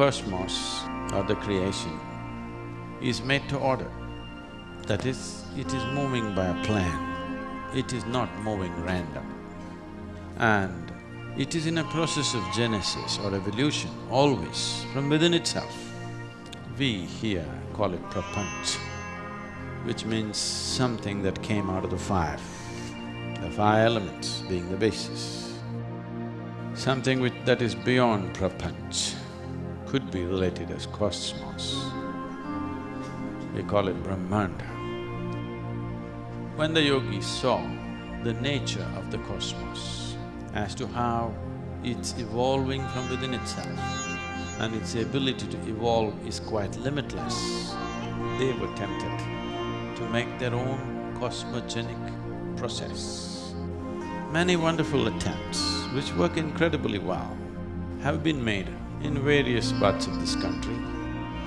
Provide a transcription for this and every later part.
cosmos or the creation is made to order. That is, it is moving by a plan, it is not moving random. And it is in a process of genesis or evolution, always, from within itself. We here call it prapanch, which means something that came out of the five, the five elements being the basis. Something which… that is beyond prapanch could be related as cosmos. We call it Brahmanda. When the yogis saw the nature of the cosmos as to how it's evolving from within itself and its ability to evolve is quite limitless, they were tempted to make their own cosmogenic process. Many wonderful attempts, which work incredibly well, have been made in various parts of this country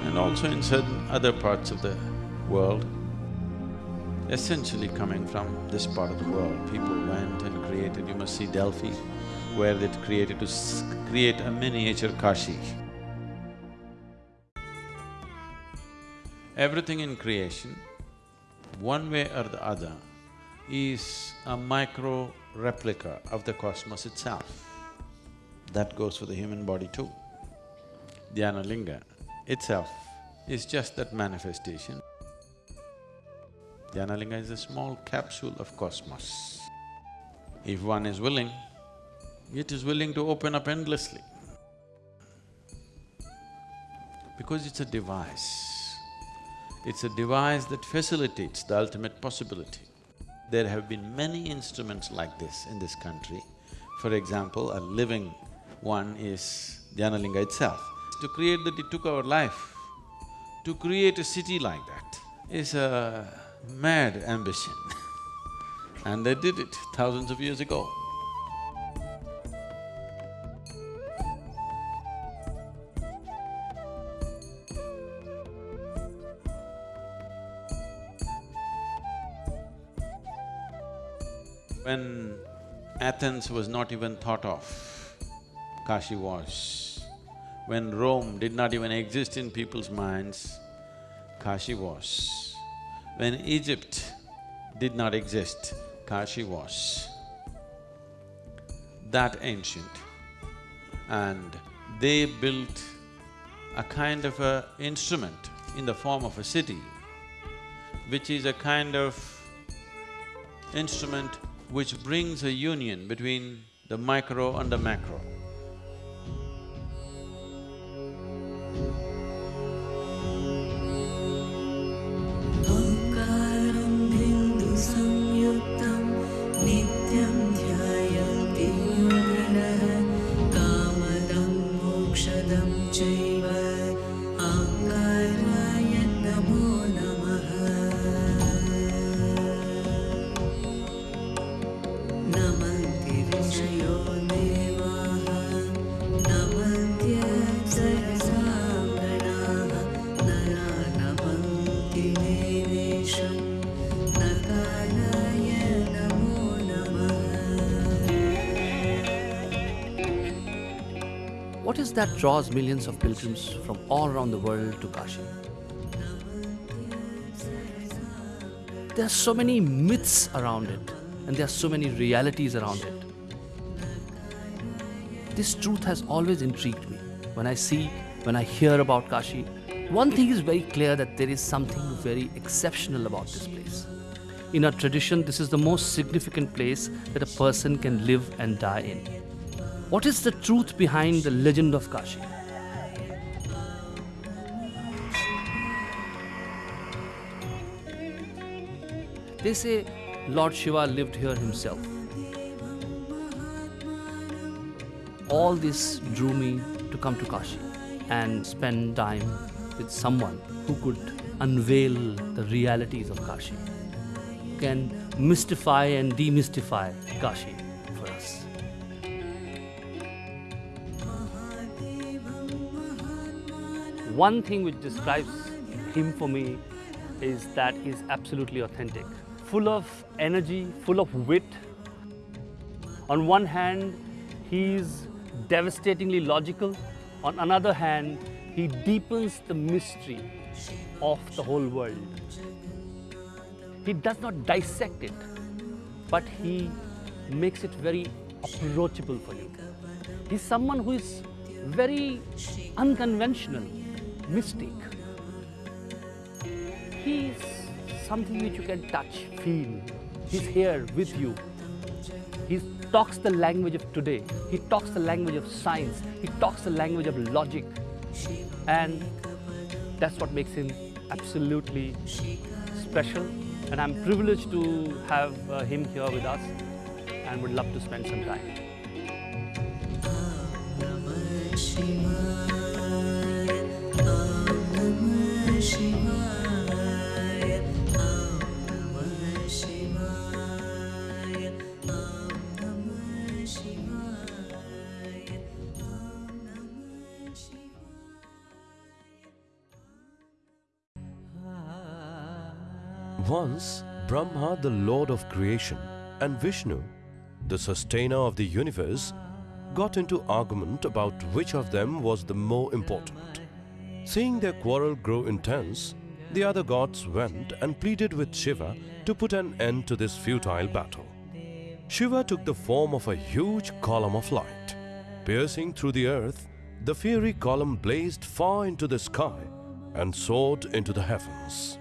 and also in certain other parts of the world. Essentially coming from this part of the world, people went and created, you must see Delphi, where they created to create a miniature Kashi. Everything in creation, one way or the other, is a micro replica of the cosmos itself. That goes for the human body too. Dhyanalinga itself is just that manifestation. Dhyanalinga is a small capsule of cosmos. If one is willing, it is willing to open up endlessly. Because it's a device. It's a device that facilitates the ultimate possibility. There have been many instruments like this in this country. For example, a living one is Dhyanalinga itself. To create that it took our life. To create a city like that is a mad ambition and they did it thousands of years ago. When Athens was not even thought of, Kashi was. When Rome did not even exist in people's minds, Kashi was. When Egypt did not exist, Kashi was. That ancient. And they built a kind of a instrument in the form of a city, which is a kind of instrument which brings a union between the micro and the macro. That draws millions of pilgrims from all around the world to Kashi? There are so many myths around it, and there are so many realities around it. This truth has always intrigued me. When I see, when I hear about Kashi, one thing is very clear that there is something very exceptional about this place. In our tradition, this is the most significant place that a person can live and die in. What is the truth behind the legend of Kashi? They say Lord Shiva lived here himself. All this drew me to come to Kashi and spend time with someone who could unveil the realities of Kashi, can mystify and demystify Kashi One thing which describes him for me is that he's absolutely authentic, full of energy, full of wit. On one hand, he's devastatingly logical. On another hand, he deepens the mystery of the whole world. He does not dissect it, but he makes it very approachable for you. He's someone who is very unconventional, mystic. He's something which you can touch, feel. He's here with you. He talks the language of today. He talks the language of science. He talks the language of logic. And that's what makes him absolutely special. And I'm privileged to have uh, him here with us and would love to spend some time. The Lord of creation, and Vishnu, the sustainer of the universe, got into argument about which of them was the more important. Seeing their quarrel grow intense, the other gods went and pleaded with Shiva to put an end to this futile battle. Shiva took the form of a huge column of light. Piercing through the earth, the fiery column blazed far into the sky and soared into the heavens.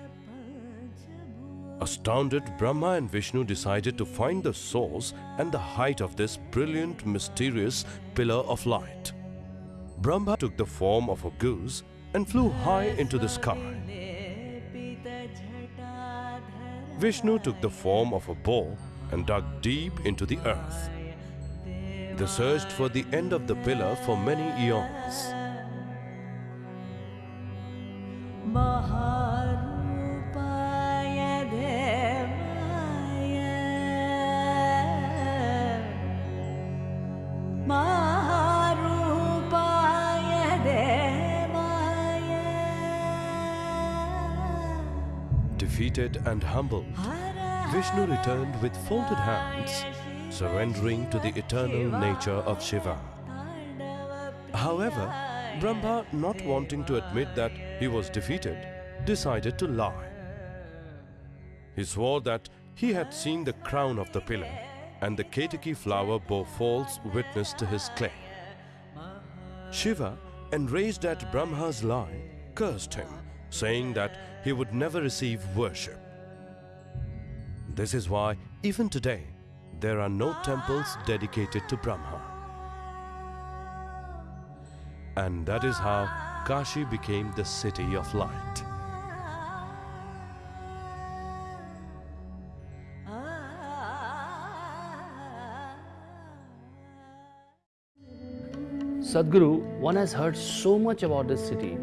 Astounded, Brahma and Vishnu decided to find the source and the height of this brilliant, mysterious pillar of light. Brahma took the form of a goose and flew high into the sky. Vishnu took the form of a boar and dug deep into the earth. They searched for the end of the pillar for many eons. Defeated and humbled, Vishnu returned with folded hands, surrendering to the eternal nature of Shiva. However, Brahma, not wanting to admit that he was defeated, decided to lie. He swore that he had seen the crown of the pillar and the Ketaki flower bore false witness to his claim. Shiva, enraged at Brahma's lie, cursed him, saying that he would never receive worship. This is why, even today, there are no temples dedicated to Brahma. And that is how Kashi became the city of light. Sadhguru, one has heard so much about this city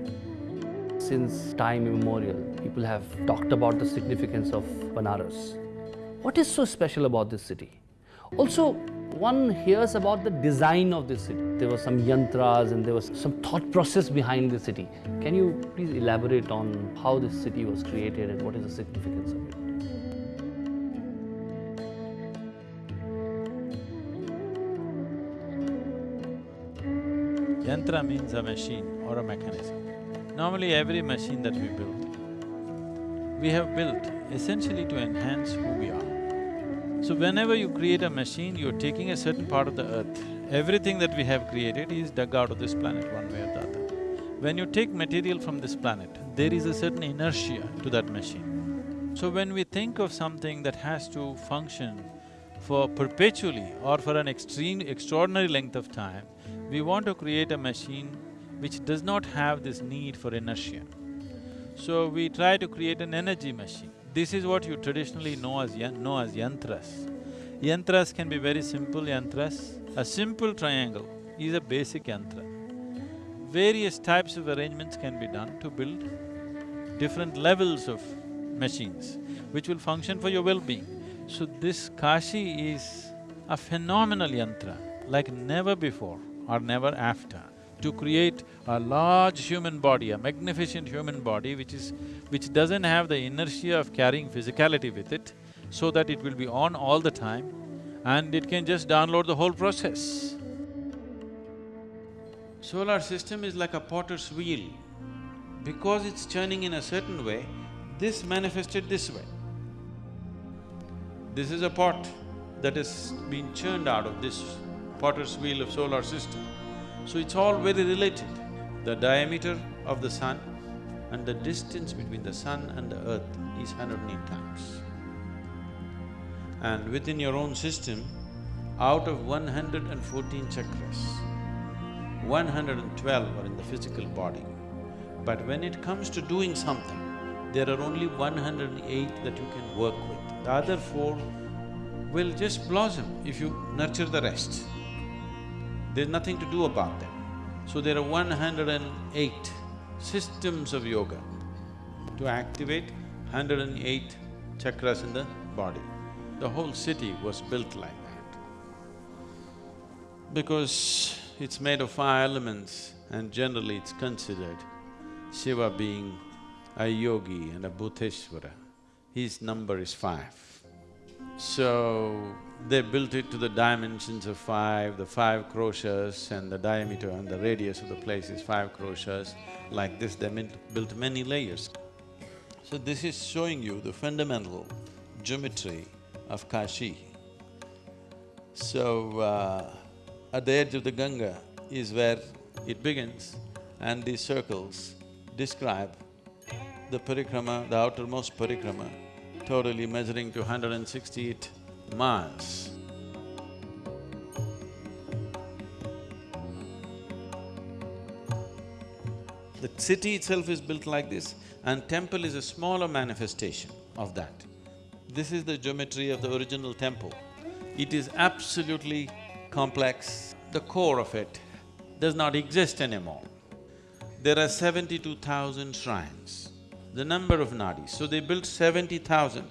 since time immemorial. People have talked about the significance of Banaras. What is so special about this city? Also, one hears about the design of this city. There were some yantras and there was some thought process behind the city. Can you please elaborate on how this city was created and what is the significance of it? Yantra means a machine or a mechanism. Normally every machine that we build, we have built essentially to enhance who we are. So whenever you create a machine, you're taking a certain part of the earth. Everything that we have created is dug out of this planet one way or the other. When you take material from this planet, there is a certain inertia to that machine. So when we think of something that has to function for perpetually or for an extreme, extraordinary length of time, we want to create a machine which does not have this need for inertia. So we try to create an energy machine. This is what you traditionally know as know as yantras. Yantras can be very simple yantras. A simple triangle is a basic yantra. Various types of arrangements can be done to build different levels of machines which will function for your well-being. So this Kashi is a phenomenal yantra like never before or never after to create a large human body, a magnificent human body which is… which doesn't have the inertia of carrying physicality with it, so that it will be on all the time and it can just download the whole process. Solar system is like a potter's wheel. Because it's churning in a certain way, this manifested this way. This is a pot that has been churned out of this potter's wheel of solar system. So it's all very related. The diameter of the sun and the distance between the sun and the earth is 108 times. And within your own system, out of 114 chakras, 112 are in the physical body. But when it comes to doing something, there are only 108 that you can work with. The other four will just blossom if you nurture the rest. There's nothing to do about them. So there are 108 systems of yoga to activate 108 chakras in the body. The whole city was built like that. Because it's made of five elements and generally it's considered Shiva being a yogi and a Bhuteshwara, his number is five. So, they built it to the dimensions of five, the five kroshas and the diameter and the radius of the place is five kroshas. Like this, they built many layers. So this is showing you the fundamental geometry of Kashi. So, uh, at the edge of the Ganga is where it begins and these circles describe the parikrama, the outermost parikrama, totally measuring to 168 miles. The city itself is built like this and temple is a smaller manifestation of that. This is the geometry of the original temple. It is absolutely complex, the core of it does not exist anymore. There are seventy-two thousand shrines, the number of nadis, so they built seventy thousand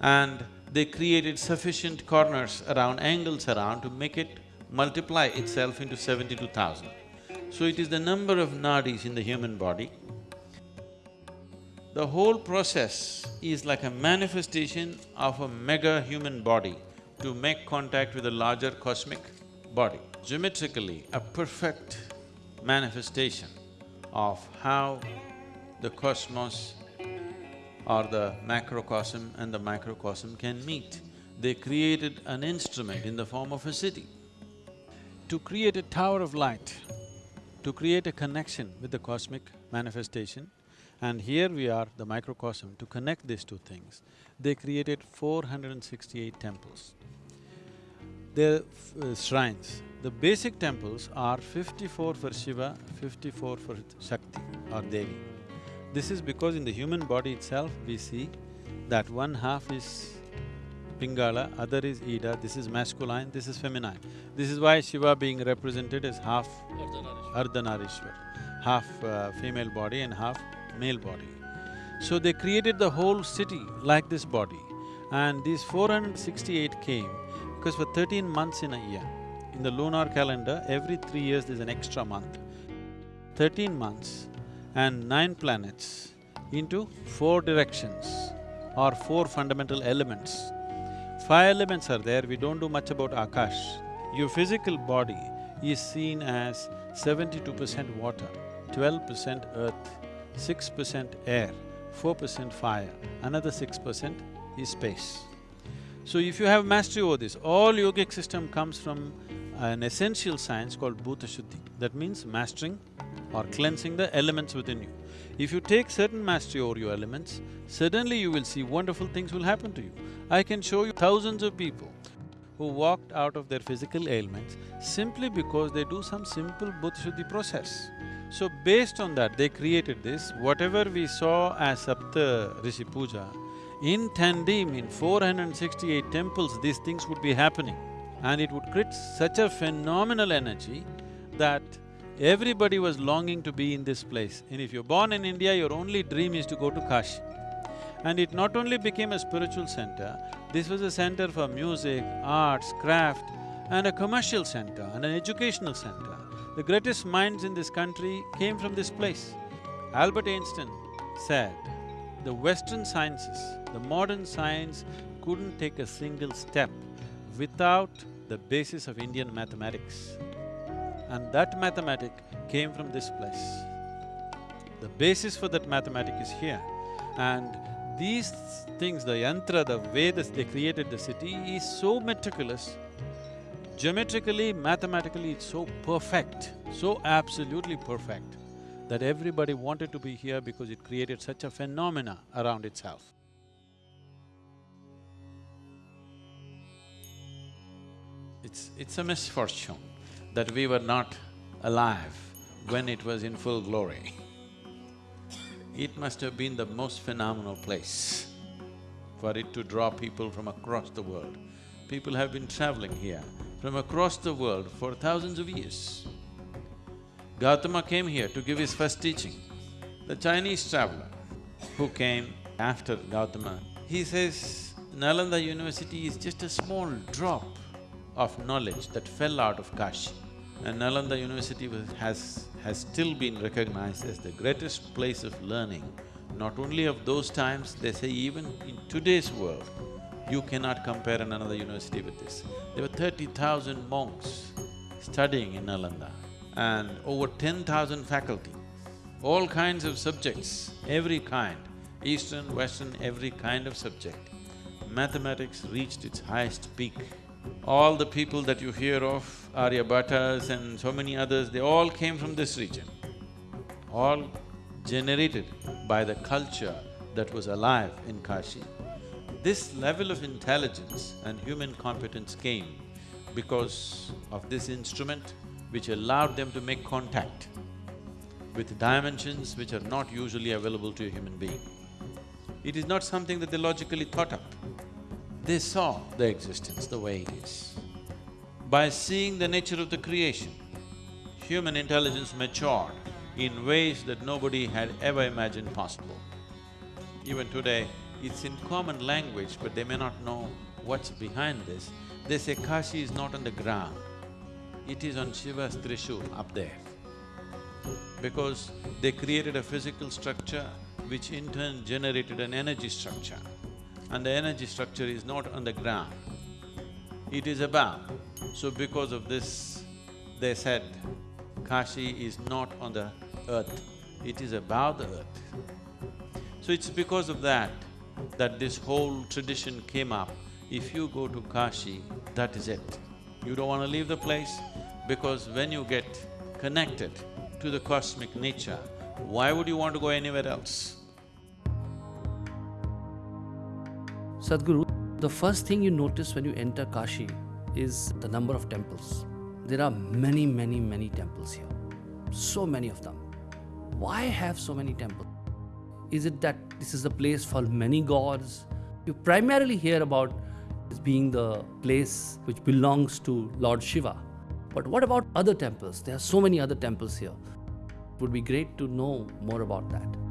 and they created sufficient corners around, angles around to make it multiply itself into seventy-two thousand. So it is the number of nadis in the human body. The whole process is like a manifestation of a mega human body to make contact with a larger cosmic body. Geometrically, a perfect manifestation of how the cosmos or the macrocosm and the microcosm can meet. They created an instrument in the form of a city. To create a tower of light, to create a connection with the cosmic manifestation, and here we are, the microcosm, to connect these two things, they created 468 temples. They're uh, shrines. The basic temples are fifty-four for Shiva, fifty-four for Shakti or Devi. This is because in the human body itself, we see that one half is Pingala, other is Ida, this is masculine, this is feminine. This is why Shiva being represented as half Ardhanarishwar, half uh, female body and half male body. So they created the whole city like this body and these 468 came because for thirteen months in a year, in the lunar calendar, every three years there's an extra month. Thirteen months and nine planets into four directions or four fundamental elements. Five elements are there, we don't do much about Akash. Your physical body is seen as seventy-two percent water, twelve percent earth, six percent air, four percent fire, another six percent is space. So if you have mastery over this, all yogic system comes from an essential science called Bhuta Shuddhi. That means mastering or cleansing the elements within you. If you take certain mastery over your elements, suddenly you will see wonderful things will happen to you. I can show you thousands of people who walked out of their physical ailments simply because they do some simple Bhuta process. So based on that, they created this, whatever we saw as Sapta Rishi Puja, in Tandim, in 468 temples, these things would be happening and it would create such a phenomenal energy that everybody was longing to be in this place. And if you're born in India, your only dream is to go to Kashi. And it not only became a spiritual center, this was a center for music, arts, craft, and a commercial center and an educational center. The greatest minds in this country came from this place. Albert Einstein said, the Western sciences, the modern science couldn't take a single step without the basis of Indian mathematics. And that mathematic came from this place. The basis for that mathematic is here. And these things, the yantra, the way they created the city is so meticulous. Geometrically, mathematically, it's so perfect, so absolutely perfect that everybody wanted to be here because it created such a phenomena around itself. It's… it's a misfortune that we were not alive when it was in full glory. It must have been the most phenomenal place for it to draw people from across the world. People have been traveling here from across the world for thousands of years. Gautama came here to give his first teaching. The Chinese traveler who came after Gautama, he says, Nalanda University is just a small drop of knowledge that fell out of Kashi. And Nalanda University was, has, has still been recognized as the greatest place of learning, not only of those times, they say even in today's world, you cannot compare another university with this. There were thirty thousand monks studying in Nalanda and over ten thousand faculty, all kinds of subjects, every kind, eastern, western, every kind of subject. Mathematics reached its highest peak. All the people that you hear of, Aryabhatas and so many others, they all came from this region. All generated by the culture that was alive in Kashi. This level of intelligence and human competence came because of this instrument which allowed them to make contact with dimensions which are not usually available to a human being. It is not something that they logically thought up. They saw the existence the way it is. By seeing the nature of the creation, human intelligence matured in ways that nobody had ever imagined possible. Even today, it's in common language, but they may not know what's behind this. They say Kashi is not on the ground, it is on Shiva's Trishul up there. Because they created a physical structure which in turn generated an energy structure. And the energy structure is not on the ground, it is above. So because of this, they said, Kashi is not on the earth, it is above the earth. So it's because of that that this whole tradition came up. If you go to Kashi, that is it. You don't want to leave the place because when you get connected to the cosmic nature, why would you want to go anywhere else? Sadhguru, the first thing you notice when you enter Kashi is the number of temples. There are many, many, many temples here. So many of them. Why have so many temples? Is it that this is a place for many gods? You primarily hear about as being the place which belongs to Lord Shiva. But what about other temples? There are so many other temples here. It would be great to know more about that.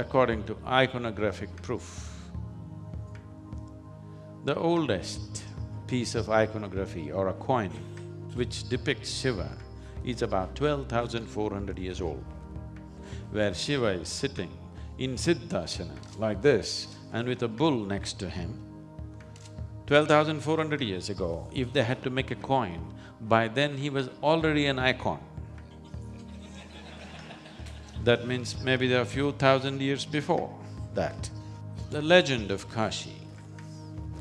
According to iconographic proof. The oldest piece of iconography or a coin which depicts Shiva is about twelve thousand four hundred years old, where Shiva is sitting in Siddhasana like this and with a bull next to him. Twelve thousand four hundred years ago, if they had to make a coin, by then he was already an icon. That means maybe there are a few thousand years before that. The legend of Kashi,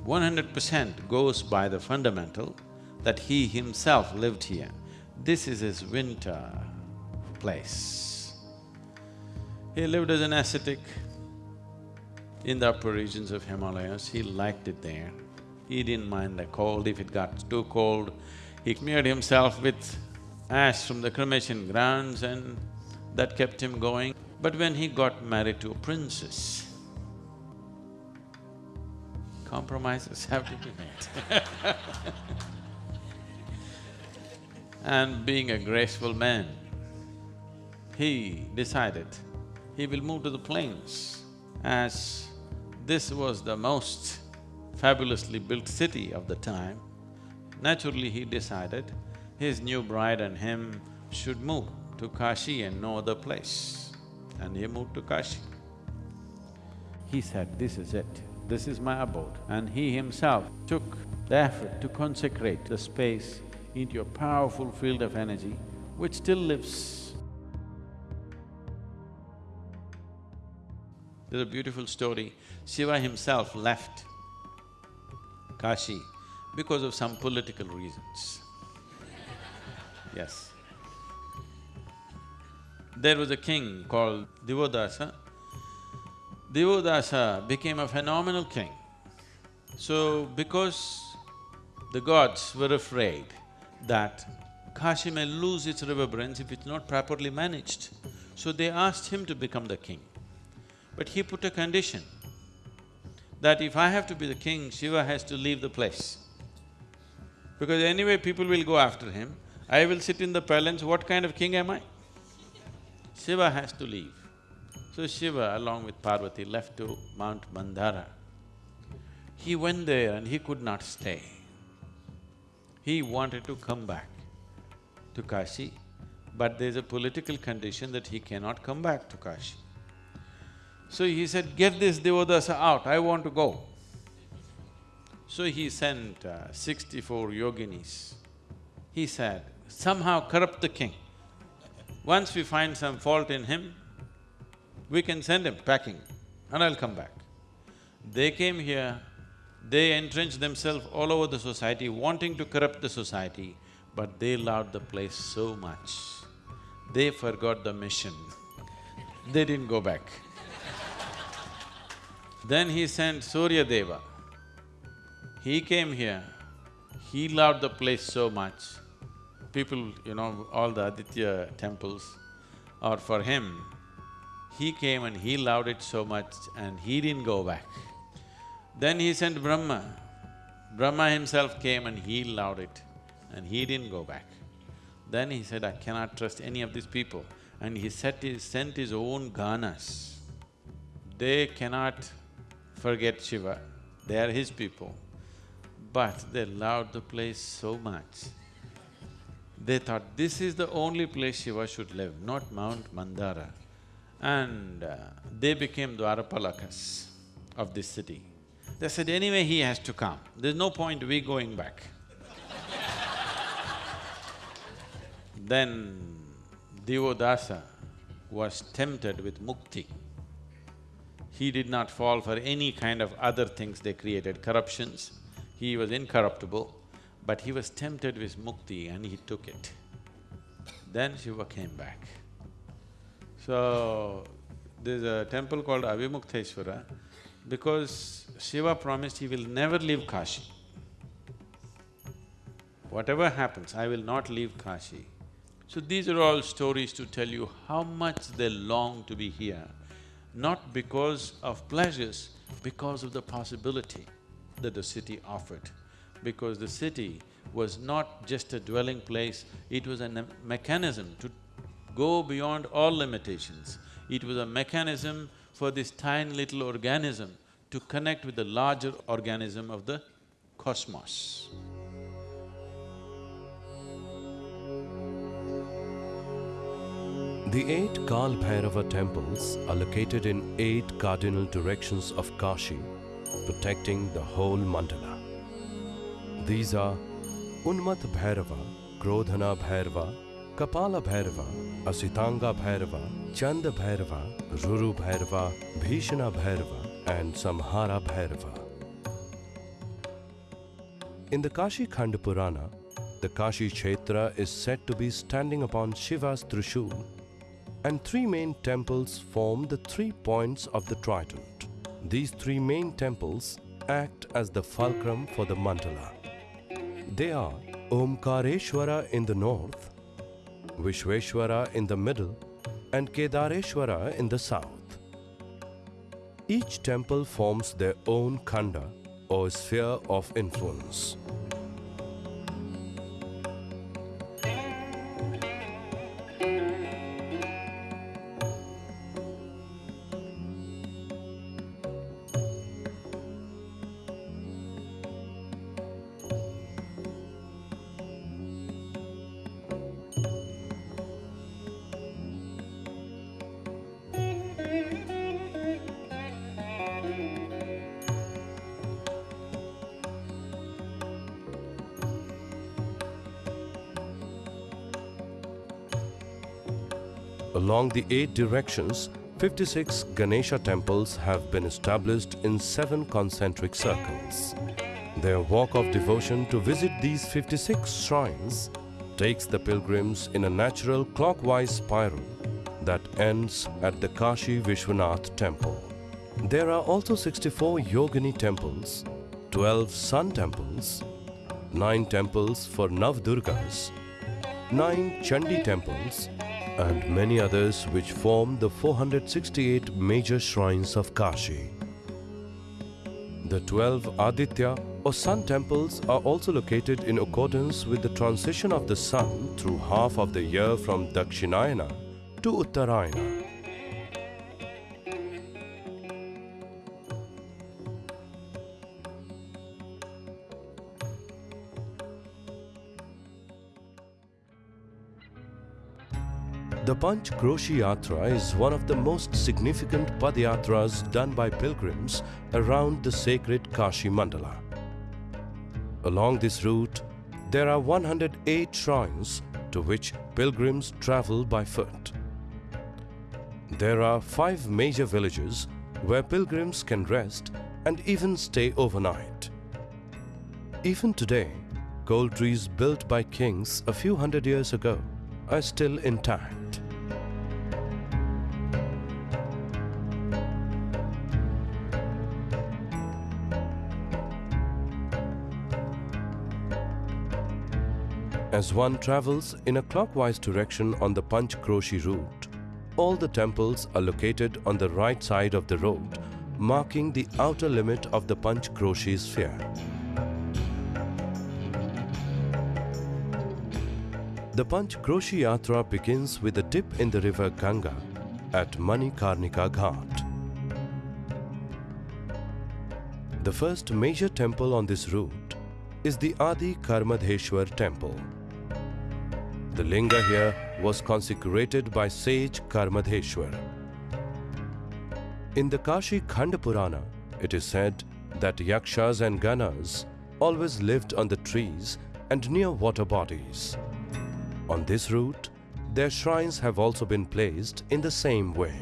one hundred percent goes by the fundamental that he himself lived here. This is his winter place. He lived as an ascetic in the upper regions of Himalayas, he liked it there. He didn't mind the cold, if it got too cold, he smeared himself with ash from the cremation grounds and that kept him going. But when he got married to a princess, compromises have to be made And being a graceful man, he decided he will move to the plains as this was the most fabulously built city of the time. Naturally, he decided his new bride and him should move to Kashi and no other place. And he moved to Kashi. He said, this is it. this is my abode. And he himself took the effort to consecrate the space into a powerful field of energy which still lives. There's a beautiful story. Shiva himself left Kashi because of some political reasons. yes. There was a king called Divodasa. Divodasa became a phenomenal king. So, because the gods were afraid that Kashi may lose its reverberance if it's not properly managed, so they asked him to become the king. But he put a condition that if I have to be the king, Shiva has to leave the place. Because anyway people will go after him, I will sit in the palace, what kind of king am I? Shiva has to leave. So Shiva along with Parvati left to Mount Mandara. He went there and he could not stay. He wanted to come back to Kashi, but there's a political condition that he cannot come back to Kashi. So he said, get this Devadasa out, I want to go. So he sent uh, sixty-four yoginis. He said, somehow corrupt the king. Once we find some fault in him, we can send him packing and I'll come back. They came here, they entrenched themselves all over the society, wanting to corrupt the society, but they loved the place so much. They forgot the mission. They didn't go back. Then he sent Surya Deva. He came here, he loved the place so much. People, you know, all the Aditya temples are for him. He came and he loved it so much and he didn't go back. Then he sent Brahma. Brahma himself came and he loved it and he didn't go back. Then he said, I cannot trust any of these people and he his, sent his own ganas. They cannot forget Shiva, they are his people. But they loved the place so much. They thought this is the only place Shiva should live, not Mount Mandara. And uh, they became Dwarapalakas of this city. They said, anyway he has to come, there's no point we going back. then Divodasa was tempted with mukti. He did not fall for any kind of other things they created, corruptions. He was incorruptible, but he was tempted with mukti and he took it. Then Shiva came back. So, there's a temple called Avimukteshwara because Shiva promised he will never leave Kashi. Whatever happens, I will not leave Kashi. So these are all stories to tell you how much they long to be here, not because of pleasures, because of the possibility that the city offered. Because the city was not just a dwelling place, it was a mechanism to go beyond all limitations. It was a mechanism for this tiny little organism to connect with the larger organism of the cosmos. The eight Kal temples are located in eight cardinal directions of Kashi, protecting the whole mandala. These are Unmat Bhairava, Krodhana Bhairava, Kapala Bhairava, Asitanga Bhairava, Chanda Bhairava, Ruru Bhairava, Bhishana Bhairava and Samhara Bhairava. In the Kashi Khand Purana, the Kashi Kshetra is said to be standing upon Shiva's Trishul and three main temples form the three points of the trident. These three main temples act as the fulcrum for the mandala. They are Omkareshwara in the north, Vishweshwara in the middle and Kedareshwara in the south. Each temple forms their own khanda or sphere of influence. Along the eight directions, 56 Ganesha temples have been established in seven concentric circles. Their walk of devotion to visit these 56 shrines takes the pilgrims in a natural clockwise spiral that ends at the Kashi Vishwanath temple. There are also 64 Yogini temples, 12 sun temples, 9 temples for Navdurgas, 9 Chandi temples, and many others which form the 468 major shrines of Kashi. The 12 Aditya or sun temples are also located in accordance with the transition of the sun through half of the year from Dakshinayana to Uttarayana. Panch Kroshi Yatra is one of the most significant Padyatras done by pilgrims around the sacred Kashi Mandala. Along this route, there are 108 shrines to which pilgrims travel by foot. There are five major villages where pilgrims can rest and even stay overnight. Even today, gold trees built by kings a few hundred years ago are still intact. As one travels in a clockwise direction on the Panch Kroshi route, all the temples are located on the right side of the road, marking the outer limit of the Panch Kroshi sphere. The Panch Kroshi Yatra begins with a dip in the river Ganga at Manikarnika Ghat. The first major temple on this route is the Adi Kardameshwar temple. The linga here was consecrated by sage Kardameshwar. In the Kashi Khand Purana, it is said that yakshas and ganas always lived on the trees and near water bodies. On this route, their shrines have also been placed in the same way.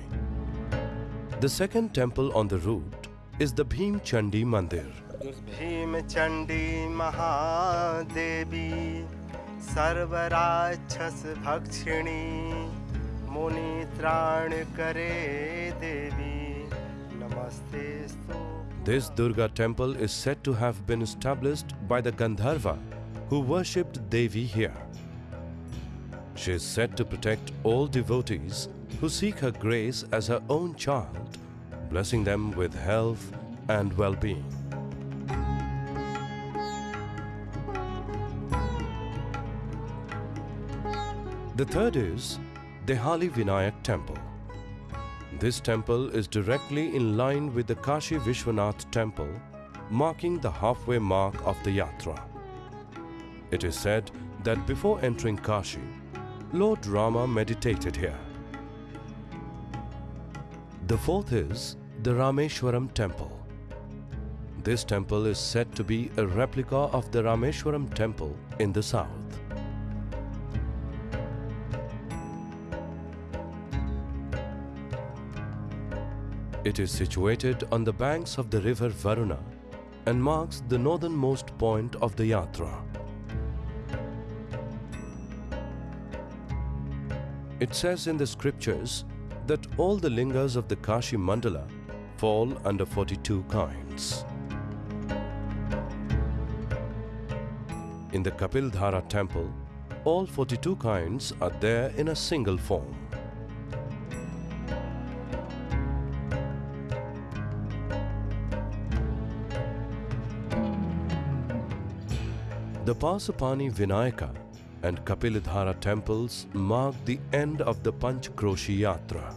The second temple on the route is the Bhim Chandi Mandir. Bhim Chandi Mahadevi सर्वराक्षस भक्षिणी मुनि त्राण करे देवी नमस्ते This Durga temple is said to have been established by the Gandharva who worshipped Devi here. She is said to protect all devotees who seek her grace as her own child, blessing them with health and well-being. The third is Dehali Vinayak Temple. This temple is directly in line with the Kashi Vishwanath temple, marking the halfway mark of the yatra. It is said that before entering Kashi, Lord Rama meditated here. The fourth is the Rameshwaram temple. This temple is said to be a replica of the Rameshwaram temple in the south. It is situated on the banks of the river Varuna and marks the northernmost point of the yatra. It says in the scriptures that all the lingas of the Kashi Mandala fall under 42 kinds. In the Kapildhara temple, all 42 kinds are there in a single form. The Pasupani Vinayaka and Kapildhara temples mark the end of the Panch Kroshi Yatra.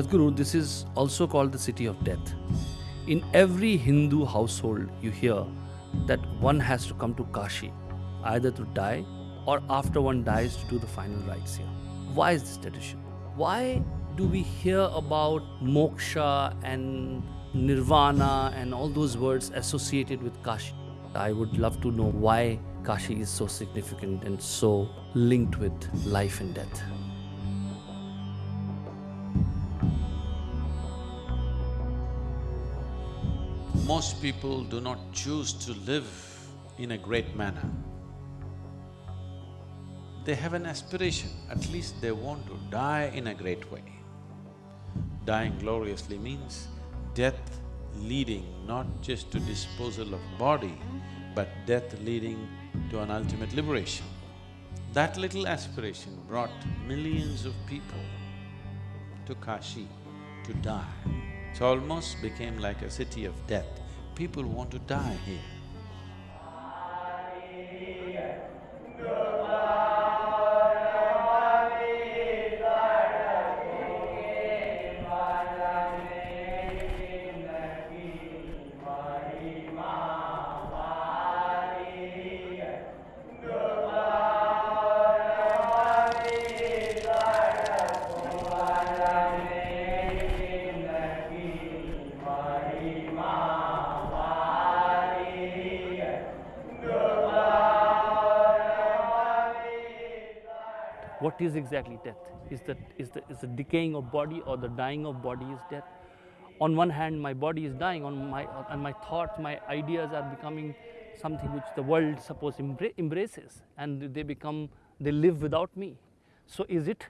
Sadhguru, this is also called the city of death. In every Hindu household, you hear that one has to come to Kashi either to die or after one dies to do the final rites here. Why is this tradition? Why do we hear about moksha and nirvana and all those words associated with Kashi? I would love to know why Kashi is so significant and so linked with life and death. Most people do not choose to live in a great manner. They have an aspiration, at least they want to die in a great way. Dying gloriously means death leading not just to disposal of body, but death leading to an ultimate liberation. That little aspiration brought millions of people to Kashi to die. It almost became like a city of death. People want to die here. Death? Is the, is, the, is the decaying of body or the dying of body is death? On one hand, my body is dying, on my, and my thoughts, my ideas are becoming something which the world suppose embra- embraces and they become, they live without me. So is it,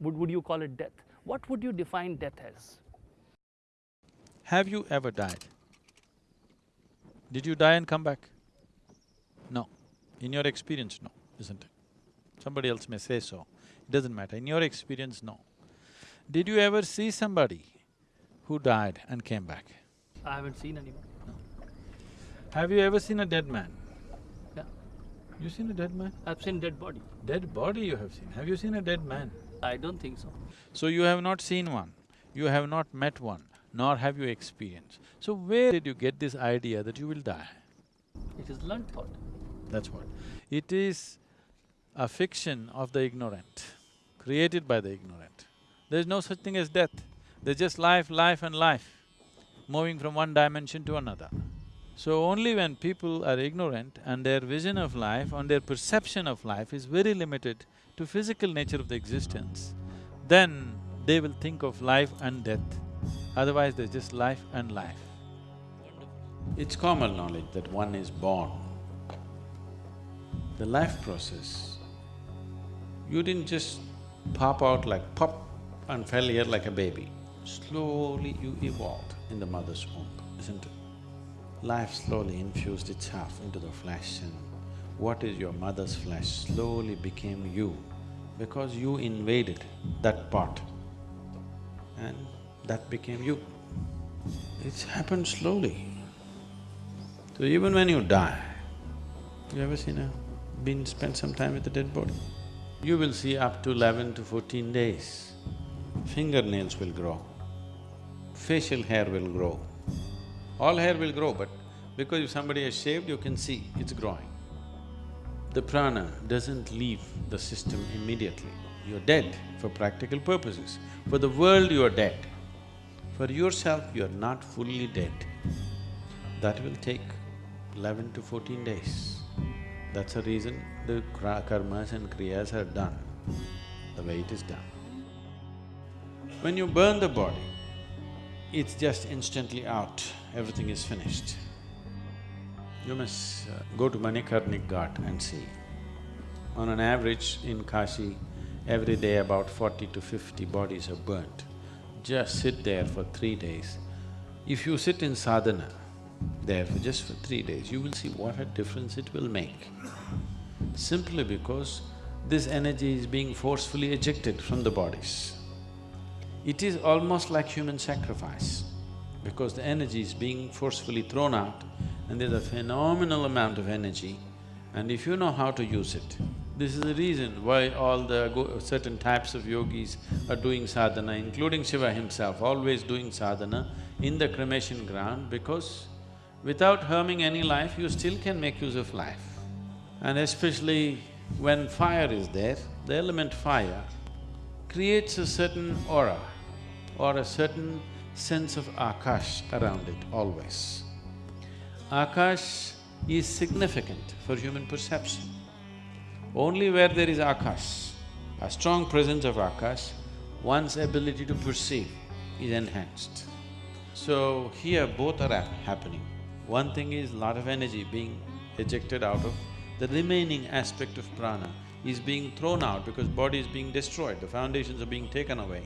would, would you call it death? What would you define death as? Have you ever died? Did you die and come back? No. In your experience, no, isn't it? Somebody else may say so, it doesn't matter. In your experience, no. Did you ever see somebody who died and came back? I haven't seen anyone. No. Have you ever seen a dead man? Yeah. You seen a dead man? I've seen dead body. Dead body you have seen. Have you seen a dead man? I don't think so. So you have not seen one, you have not met one, nor have you experienced. So where did you get this idea that you will die? It is learned thought. That's what. It is a fiction of the ignorant, created by the ignorant. There's no such thing as death. There's just life, life and life, moving from one dimension to another. So only when people are ignorant and their vision of life and their perception of life is very limited to physical nature of the existence, then they will think of life and death. Otherwise, there's just life and life. It's common knowledge that one is born. The life process, you didn't just pop out like pop and fell here like a baby. Slowly you evolved in the mother's womb, isn't it? Life slowly infused itself into the flesh and what is your mother's flesh slowly became you because you invaded that part and that became you. It's happened slowly. So even when you die, you ever seen a… been spent some time with a dead body? You will see up to eleven to fourteen days, fingernails will grow, facial hair will grow. All hair will grow, but because if somebody has shaved, you can see it's growing. The prana doesn't leave the system immediately. You're dead for practical purposes. For the world, you are dead. For yourself, you are not fully dead. That will take eleven to fourteen days. That's the reason the karmas and kriyas are done the way it is done. When you burn the body, it's just instantly out, everything is finished. You must uh, go to Manikarnik Ghat and see. On an average in Kashi, every day about forty to fifty bodies are burnt. Just sit there for three days. If you sit in sadhana, there for just for three days, you will see what a difference it will make. Simply because this energy is being forcefully ejected from the bodies. It is almost like human sacrifice because the energy is being forcefully thrown out and there's a phenomenal amount of energy and if you know how to use it, This is the reason why all the certain types of yogis are doing sadhana, including Shiva himself, always doing sadhana in the cremation ground because without harming any life, you still can make use of life. And especially when fire is there, the element fire creates a certain aura or a certain sense of akash around it always. Akash is significant for human perception. Only where there is akash, a strong presence of akash, one's ability to perceive is enhanced. So here both are happening. One thing is lot of energy being ejected out of the remaining aspect of prana is being thrown out because body is being destroyed, the foundations are being taken away.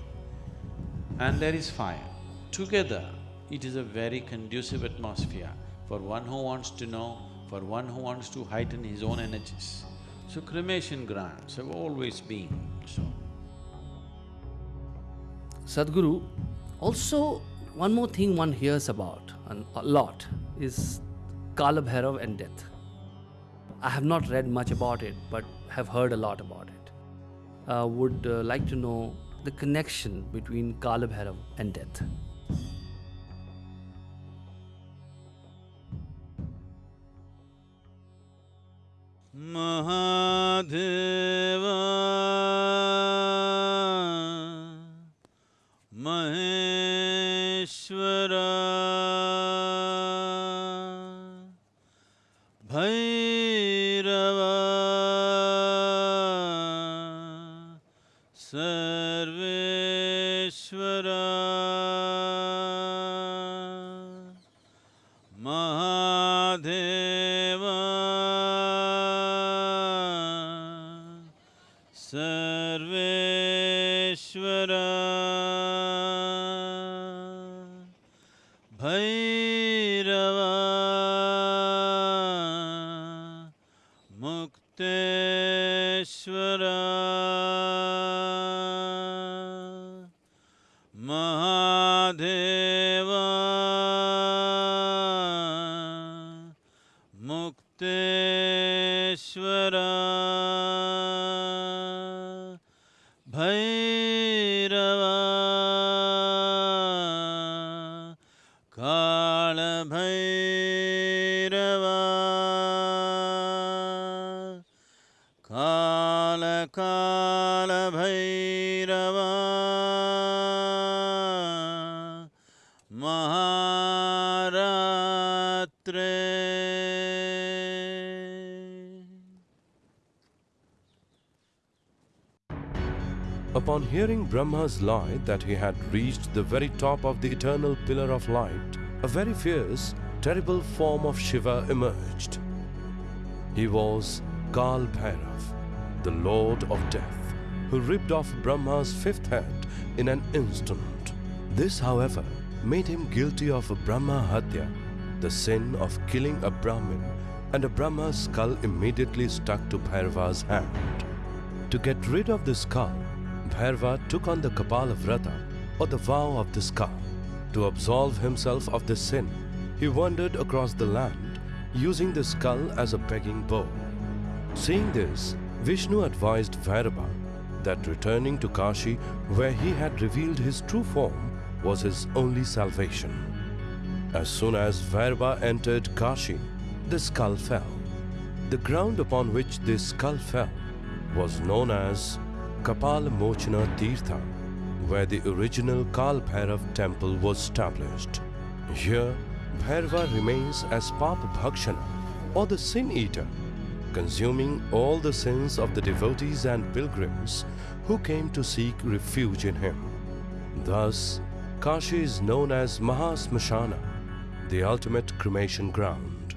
And there is fire. Together, it is a very conducive atmosphere for one who wants to know, for one who wants to heighten his own energies. So cremation grounds have always been so. Sadhguru, also one more thing one hears about a lot is Kala Bhairav and death. I have not read much about it, but have heard a lot about it. Uh, would uh, like to know the connection between Kala Bhairav and death. Mahadeva Maheshwara Bhairava Upon hearing Brahma's lie that he had reached the very top of the eternal pillar of light, a very fierce, terrible form of Shiva emerged. He was Kal Bhairav, the lord of death, who ripped off Brahma's fifth head in an instant. This, however, made him guilty of Brahma Hatya, the sin of killing a Brahmin, and a Brahma's skull immediately stuck to Bhairava's hand. To get rid of the skull, Bhairava took on the Kapala Vrata, or the vow of the skull. To absolve himself of this sin, he wandered across the land, using the skull as a begging bowl. Seeing this, Vishnu advised Bhairava that returning to Kashi, where he had revealed his true form, was his only salvation. As soon as Bhairava entered Kashi, the skull fell. The ground upon which this skull fell was known as Kapala Mochana Tirtha, where the original Kal temple was established. Here, Bhairava remains as Papa Bhakshana, or the sin eater, consuming all the sins of the devotees and pilgrims who came to seek refuge in him. Thus, Kashi is known as Mahasmashana, the ultimate cremation ground.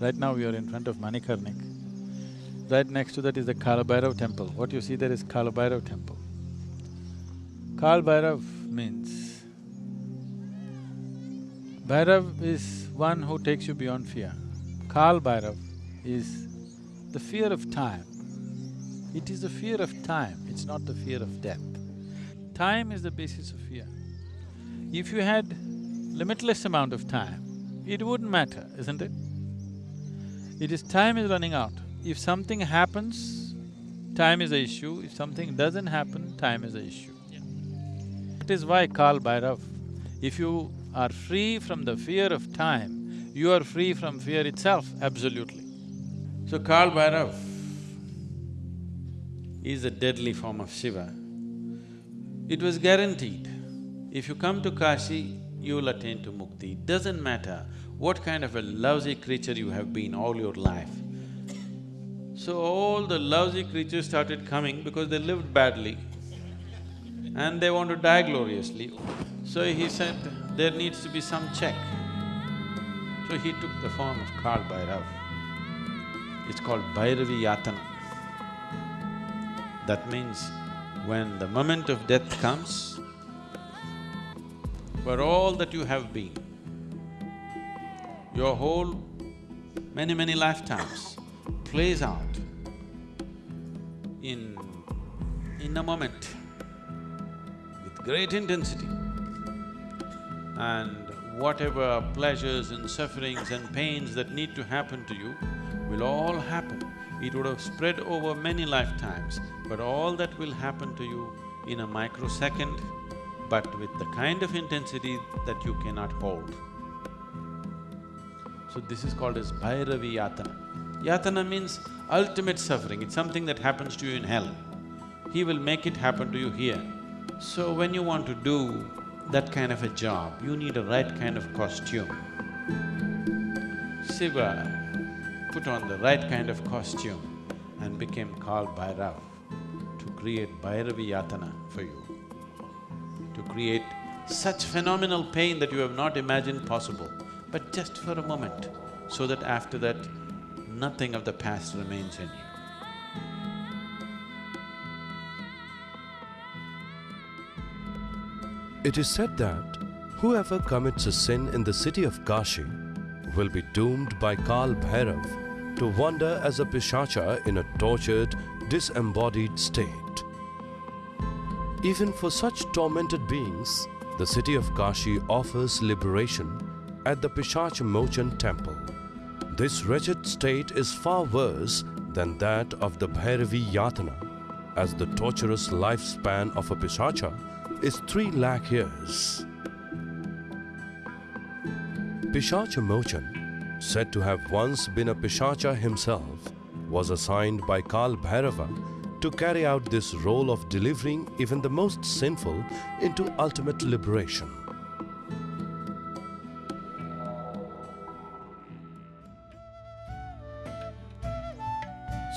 Right now we are in front of Manikarnik. Right next to that is the Kalabhairav temple. What you see there is Kalabhairav temple. Kalbhairav means… Bhairav is one who takes you beyond fear. Kalbhairav is the fear of time. It is the fear of time, it's not the fear of death. Time is the basis of fear. If you had limitless amount of time, it wouldn't matter, isn't it? It is time is running out. If something happens, time is the issue, if something doesn't happen, time is the issue. That is why Kal Bhairav, if you are free from the fear of time, you are free from fear itself, absolutely. So Kal Bhairav is a deadly form of Shiva. It was guaranteed, if you come to Kashi, you will attain to mukti. Doesn't matter what kind of a lousy creature you have been all your life. So all the lousy creatures started coming because they lived badly and they want to die gloriously. So he said, there needs to be some check. So he took the form of Kal Bhairav. It's called Bhairavi Yatana. That means when the moment of death comes, for all that you have been, your whole many, many lifetimes plays out in… in a moment with great intensity. And whatever pleasures and sufferings and pains that need to happen to you will all happen. It would have spread over many lifetimes, but all that will happen to you in a microsecond, but with the kind of intensity that you cannot hold. So this is called as Bhairavi Yatana. Yatana means ultimate suffering, it's something that happens to you in hell. He will make it happen to you here. So when you want to do that kind of a job, you need a right kind of costume. Shiva put on the right kind of costume and became Kal Bhairav to create Bhairavi Yatana for you, to create such phenomenal pain that you have not imagined possible, but just for a moment, so that after that, nothing of the past remains in you. It is said that whoever commits a sin in the city of Kashi will be doomed by Kal Bhairav to wander as a pishacha in a tortured, disembodied state. Even for such tormented beings, the city of Kashi offers liberation at the Pishach Mochan temple. This wretched state is far worse than that of the Bhairavi Yatana, as the torturous lifespan of a Pishacha is three lakh years. Pishacha Mochan, said to have once been a Pishacha himself, was assigned by Kal Bhairava to carry out this role of delivering even the most sinful into ultimate liberation.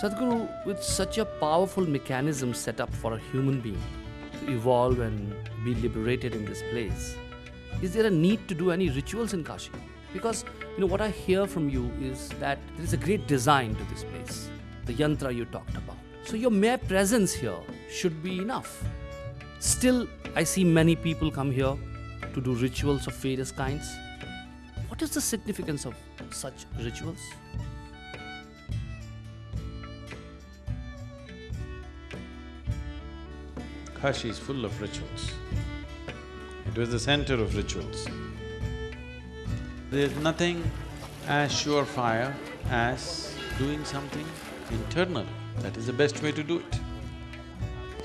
Sadhguru, with such a powerful mechanism set up for a human being to evolve and be liberated in this place, is there a need to do any rituals in Kashi? Because, you know, what I hear from you is that there is a great design to this place, the yantra you talked about. So your mere presence here should be enough. Still, I see many people come here to do rituals of various kinds. What is the significance of such rituals? Kashi is full of rituals. It was the center of rituals. There's nothing as surefire as doing something internally. That is the best way to do it.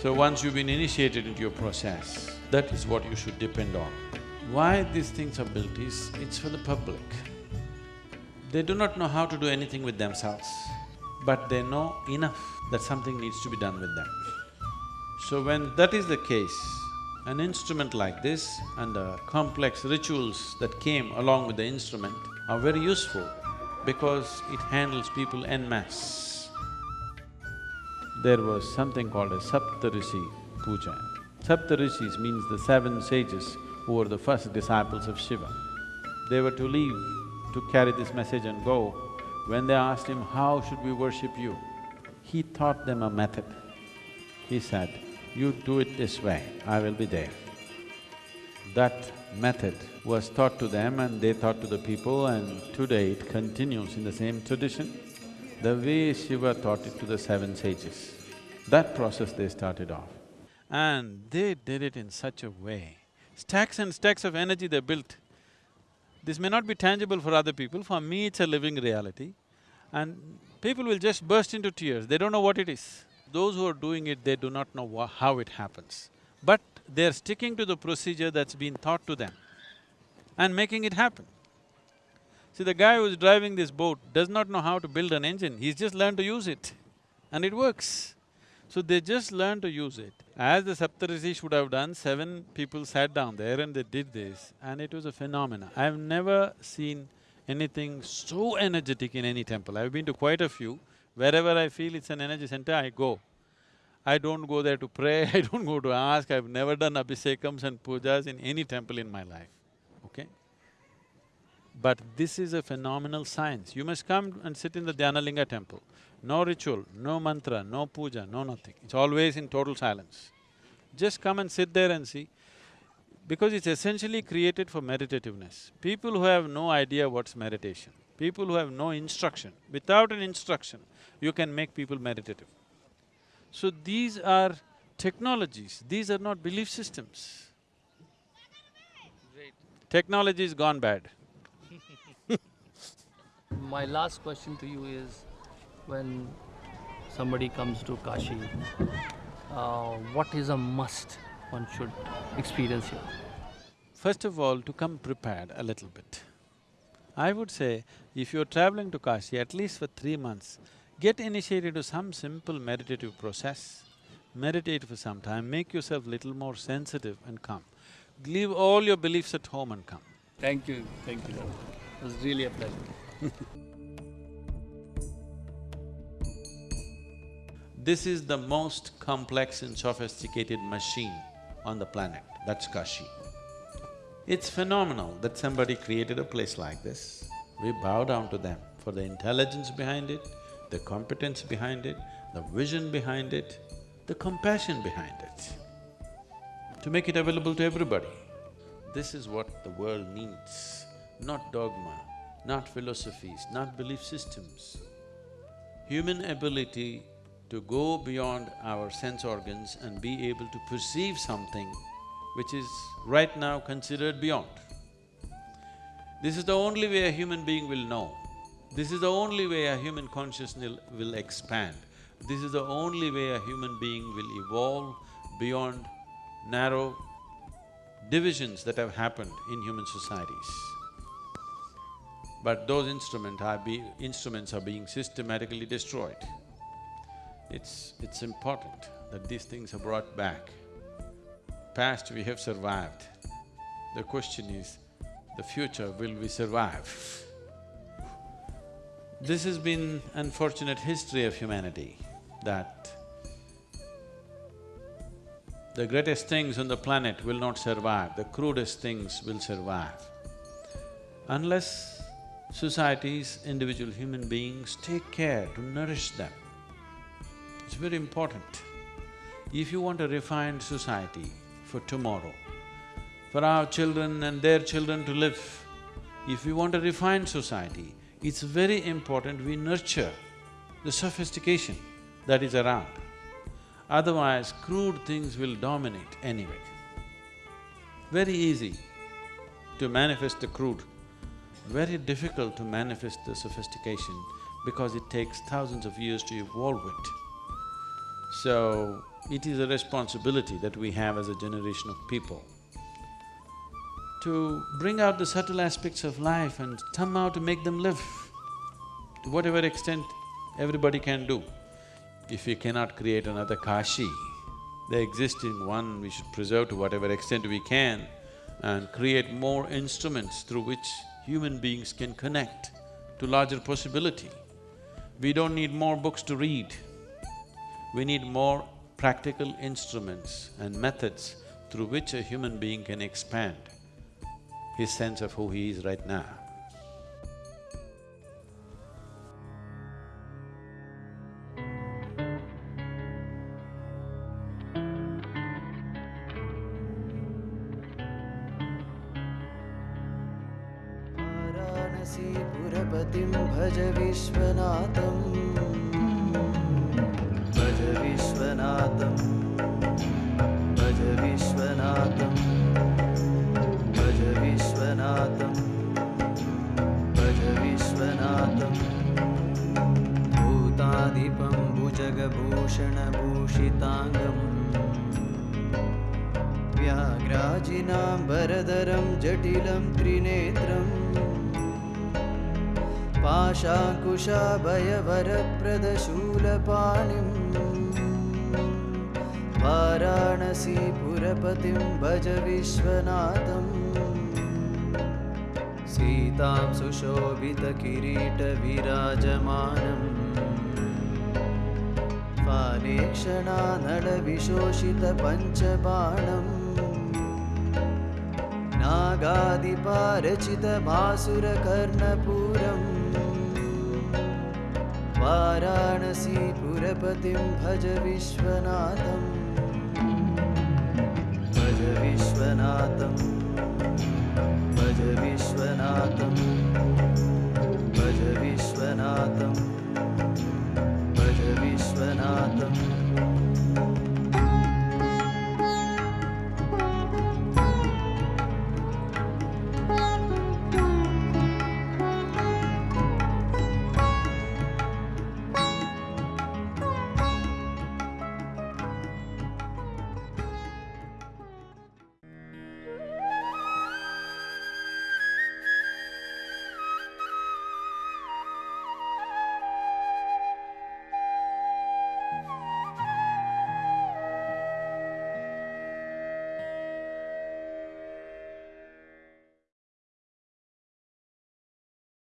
So once you've been initiated into your process, that is what you should depend on. Why these things are built is, it's for the public. They do not know how to do anything with themselves, but they know enough that something needs to be done with them. So when that is the case, an instrument like this and the complex rituals that came along with the instrument are very useful because it handles people en masse. There was something called a Saptarishi Puja. Saptarishis means the seven sages who were the first disciples of Shiva. They were to leave to carry this message and go. When they asked him, how should we worship you? He taught them a method. He said, you do it this way, I will be there. That method was taught to them and they taught to the people and today it continues in the same tradition, the way Shiva taught it to the seven sages. That process they started off. And they did it in such a way, stacks and stacks of energy they built. This may not be tangible for other people, for me it's a living reality. and people will just burst into tears, they don't know what it is. Those who are doing it, they do not know how it happens. But they're sticking to the procedure that's been taught to them and making it happen. See, the guy who's driving this boat does not know how to build an engine, he's just learned to use it and it works. So they just learn to use it. As the Saptarishi would have done, seven people sat down there and they did this and it was a phenomenon. I've never seen anything so energetic in any temple. I've been to quite a few. Wherever I feel it's an energy center, I go. I don't go there to pray, I don't go to ask, I've never done abhishekams and pujas in any temple in my life, okay? But this is a phenomenal science. You must come and sit in the Dhyanalinga temple. No ritual, no mantra, no puja, no nothing. It's always in total silence. Just come and sit there and see, because it's essentially created for meditativeness. People who have no idea what's meditation, people who have no instruction, without an instruction, you can make people meditative. So these are technologies, these are not belief systems. Technology is gone bad. My last question to you is when somebody comes to Kashi, uh, what is a must one should experience here? First of all, to come prepared a little bit. I would say, if you're traveling to Kashi, at least for three months, get initiated to some simple meditative process. Meditate for some time, make yourself little more sensitive and come. Leave all your beliefs at home and come. Thank you, thank you. It was really a pleasure. This is the most complex and sophisticated machine on the planet, that's Kashi. It's phenomenal that somebody created a place like this. We bow down to them for the intelligence behind it, the competence behind it, the vision behind it, the compassion behind it, to make it available to everybody. This is what the world needs, not dogma, not philosophies, not belief systems. Human ability to go beyond our sense organs and be able to perceive something which is right now considered beyond. This is the only way a human being will know. This is the only way a human consciousness will expand. This is the only way a human being will evolve beyond narrow divisions that have happened in human societies. But those instrument are be… instruments are being systematically destroyed. It's… it's important that these things are brought back. Past we have survived. The question is, the future, will we survive? This has been unfortunate history of humanity, that the greatest things on the planet will not survive, the crudest things will survive. Unless societies, individual human beings take care to nourish them, it's very important. If you want a refined society for tomorrow, for our children and their children to live, if we want a refined society, it's very important we nurture the sophistication that is around. Otherwise, crude things will dominate anyway. Very easy to manifest the crude, very difficult to manifest the sophistication because it takes thousands of years to evolve it. So, it is a responsibility that we have as a generation of people to bring out the subtle aspects of life and somehow to make them live to whatever extent everybody can do. If we cannot create another Kashi, the existing one we should preserve to whatever extent we can and create more instruments through which human beings can connect to larger possibility. We don't need more books to read. We need more practical instruments and methods through which a human being can expand his sense of who he is right now. व्याघ्राजिनाम्बरधरं जटिलं त्रिनेत्रम् पाशाङ्कुशाभयवरप्रदशूलपाणिम् वाराणसीपुरपतिं भज विश्वनाथम्। सीतां सुशोभितकिरीटविराजमानम् फालेक्षणानलविशोषितपञ्चबाणम् नागादिपारचितमासुरकर्णपुरं वाराणसीपुरपतिं भज विश्वनाथं भज विश्वनाथं भज विश्वनाथं भज विश्वनाथं भज विश्वनाथम्।